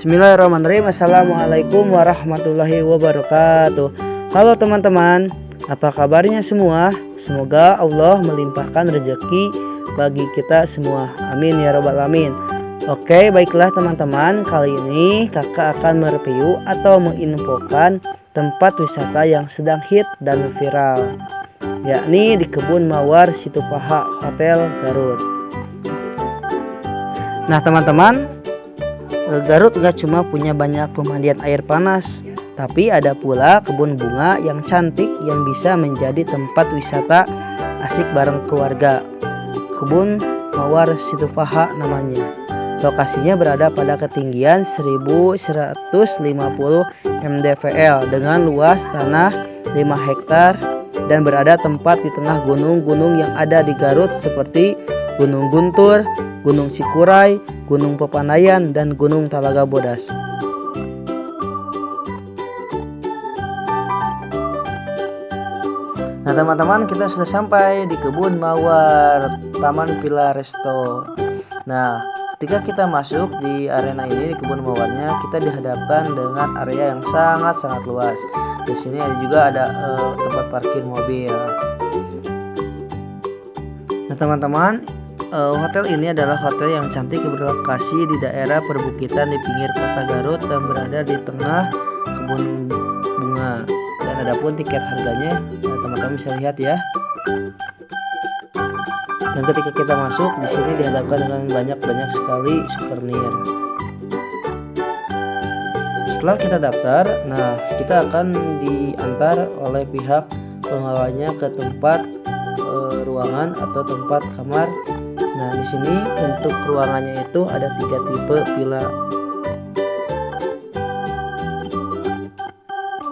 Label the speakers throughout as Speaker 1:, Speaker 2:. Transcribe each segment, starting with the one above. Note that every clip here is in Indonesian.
Speaker 1: Bismillahirrahmanirrahim. Assalamualaikum warahmatullahi wabarakatuh. Halo teman-teman Apa kabarnya semua? Semoga Allah melimpahkan rezeki bagi kita semua. Amin ya robbal alamin. Oke baiklah teman-teman. Kali ini kakak akan mereview atau menginfokan tempat wisata yang sedang hit dan viral yakni di Kebun Mawar Situpaha Hotel Garut. Nah teman-teman Garut nggak cuma punya banyak pemandian air panas, tapi ada pula kebun bunga yang cantik yang bisa menjadi tempat wisata asik bareng keluarga. Kebun Mawar Situfaha namanya. Lokasinya berada pada ketinggian 1150 mdvl dengan luas tanah 5 hektar dan berada tempat di tengah gunung-gunung yang ada di Garut seperti Gunung Guntur, Gunung Cikuray, Gunung Pepandayan, dan Gunung Talaga Bodas. Nah teman-teman kita sudah sampai di kebun mawar Taman Villa Resto. Nah ketika kita masuk di arena ini di kebun mawarnya kita dihadapkan dengan area yang sangat-sangat luas. Di sini ada juga ada uh, tempat parkir mobil. Nah teman-teman uh, hotel ini adalah hotel yang cantik berlokasi di daerah perbukitan di pinggir kota Garut dan berada di tengah kebun bunga. Dan ada pun tiket harganya, eh, teman-teman bisa lihat ya. Dan ketika kita masuk di sini dihadapkan dengan banyak-banyak sekali souvenir. Setelah kita daftar, nah kita akan diantar oleh pihak pengawalnya ke tempat e, ruangan atau tempat kamar Nah, di sini untuk ruangannya itu ada tiga tipe villa.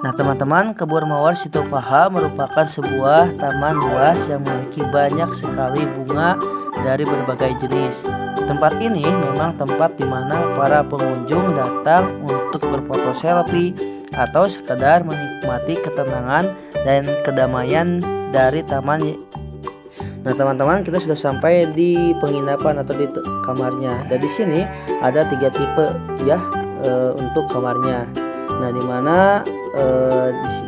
Speaker 1: Nah, teman-teman, Kebun Mawar Situfaha merupakan sebuah taman luas yang memiliki banyak sekali bunga dari berbagai jenis. Tempat ini memang tempat di mana para pengunjung datang untuk berfoto selfie atau sekedar menikmati ketenangan dan kedamaian dari taman Nah teman-teman kita sudah sampai di penginapan atau di kamarnya. Dan di sini ada tiga tipe ya e, untuk kamarnya. Nah di mana e,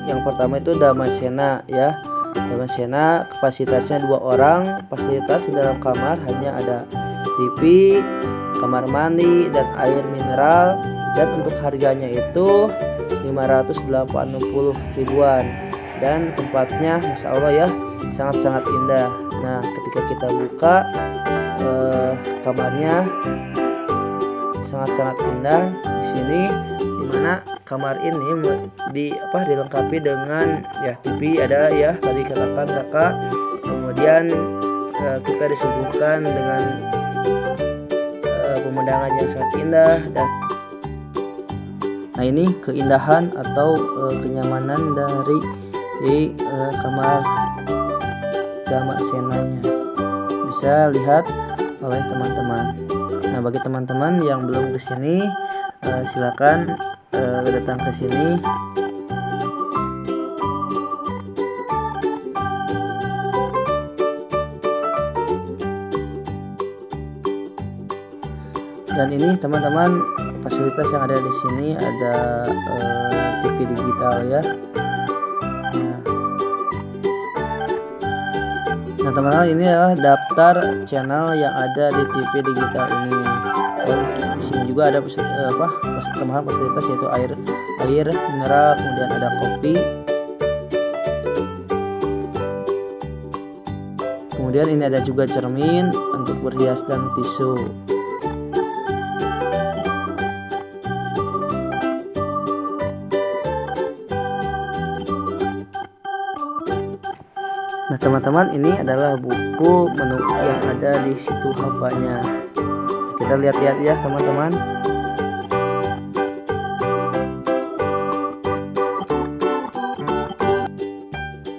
Speaker 1: yang pertama itu Damasena ya. Damasena kapasitasnya dua orang. Fasilitas di dalam kamar hanya ada TV, kamar mandi dan air mineral. Dan untuk harganya itu 580 ribuan dan tempatnya Masya Allah ya sangat-sangat indah nah ketika kita buka eh, kamarnya sangat-sangat indah di sini di mana kamar ini di apa dilengkapi dengan ya TV ada ya tadi katakan kakak. Kemudian eh, kita disuguhkan dengan eh, pemandangan yang sangat indah dan Nah ini keindahan atau uh, kenyamanan dari di uh, kamar gama senanya bisa lihat oleh teman-teman. Nah bagi teman-teman yang belum ke sini uh, silakan uh, datang ke sini. Dan ini teman-teman fasilitas yang ada di sini ada uh, TV digital ya Nah teman-teman ini adalah daftar channel yang ada di TV digital ini. Dan di sini juga ada eh, apa tambahan fasilitas yaitu air air mineral kemudian ada kopi. Kemudian ini ada juga cermin untuk berhias dan tisu teman-teman ini adalah buku menu yang ada di situ hafanya Kita lihat-lihat ya teman-teman.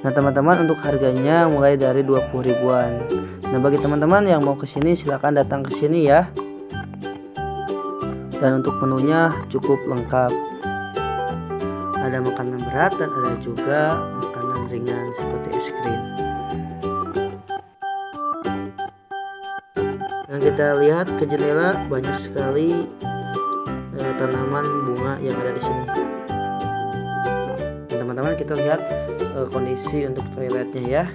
Speaker 1: Nah teman-teman untuk harganya mulai dari 20 ribuan. Nah bagi teman-teman yang mau ke sini silahkan datang ke sini ya. Dan untuk menunya cukup lengkap. Ada makanan berat dan ada juga makanan ringan seperti es krim kita lihat ke jendela banyak sekali eh, tanaman bunga yang ada di sini. Teman-teman kita lihat uh, kondisi untuk toiletnya ya.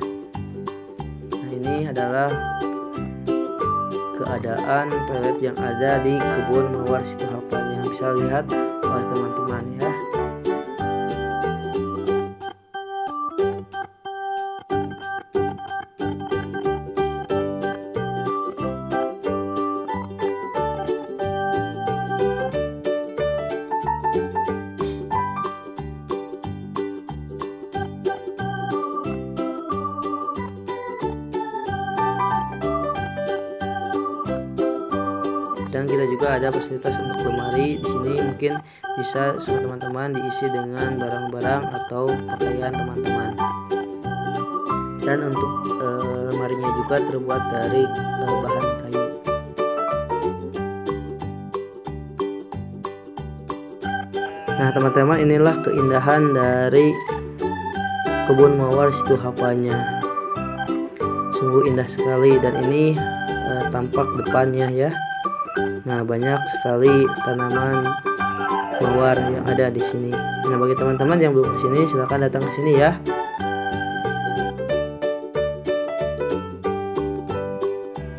Speaker 1: Nah ini adalah keadaan toilet yang ada di kebun mawar situ hafalnya bisa lihat dan kita juga ada fasilitas untuk lemari di sini. Mungkin bisa teman-teman diisi dengan barang-barang atau pakaian teman-teman. Dan untuk e, lemarinya juga terbuat dari e, bahan kayu. Nah teman-teman inilah keindahan dari kebun mawar situ hafanya sungguh indah sekali dan ini e, tampak depannya ya Nah, banyak sekali tanaman mawar yang ada di sini. Nah, bagi teman-teman yang belum ke sini, silahkan datang ke sini ya.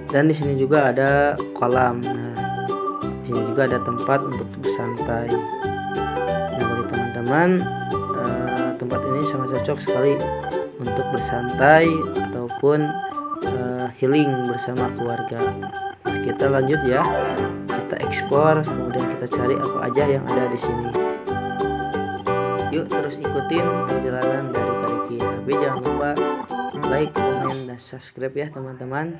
Speaker 1: Dan di sini juga ada kolam. Nah, di sini juga ada tempat untuk bersantai. Nah, bagi teman-teman, eh, tempat ini sangat cocok sekali untuk bersantai ataupun eh, healing bersama keluarga kita lanjut ya. Kita ekspor kemudian kita cari apa aja yang ada di sini. Yuk terus ikutin perjalanan dari Kariki tapi jangan lupa like komen dan subscribe ya teman-teman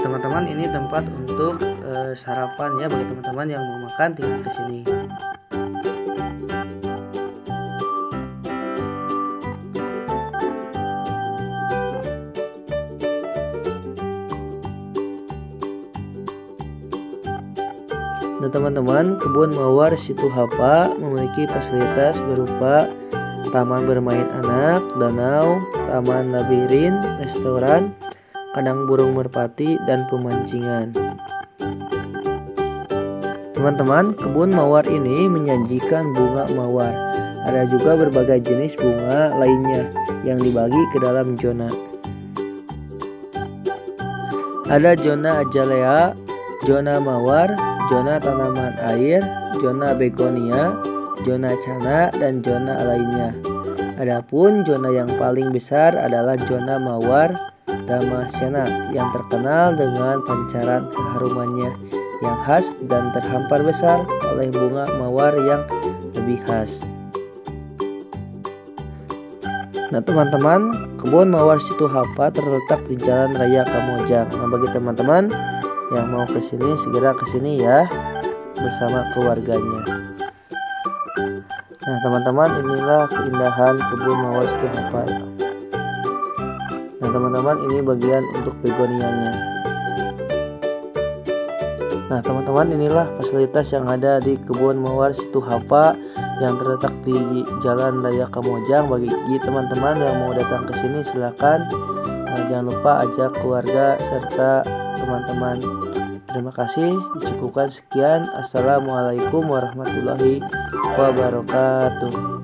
Speaker 1: teman-teman ini tempat untuk uh, sarapan ya bagi teman-teman yang mau makan tinggal ke sini. Nah teman-teman, kebun mawar Situ Hapa memiliki fasilitas berupa taman bermain anak, danau, taman labirin, restoran, kandang burung merpati, dan pemancingan. Teman-teman, kebun mawar ini menyajikan bunga mawar. Ada juga berbagai jenis bunga lainnya yang dibagi ke dalam zona. Ada zona azalea, zona mawar, zona tanaman air, zona begonia, zona cana, dan zona lainnya. Adapun zona yang paling besar adalah zona mawar Damascena yang terkenal dengan pancaran keharumannya yang khas dan terhampar besar oleh bunga mawar yang lebih khas. Nah teman-teman, kebun mawar Situ Hapa terletak di Jalan Raya Kamojang. Nah bagi teman-teman yang mau ke sini segera ke sini ya bersama keluarganya. Nah teman-teman inilah keindahan kebun mawar Situ Hapa. Nah teman-teman ini bagian untuk begonianya Nah teman-teman inilah fasilitas yang ada di kebun mawar situ Hapa yang terletak di Jalan Raya Kamojang. Bagi teman-teman yang mau datang ke sini silakan. Nah, jangan lupa ajak keluarga serta teman-teman. Terima kasih. Dicukupkan sekian. Assalamualaikum warahmatullahi wabarakatuh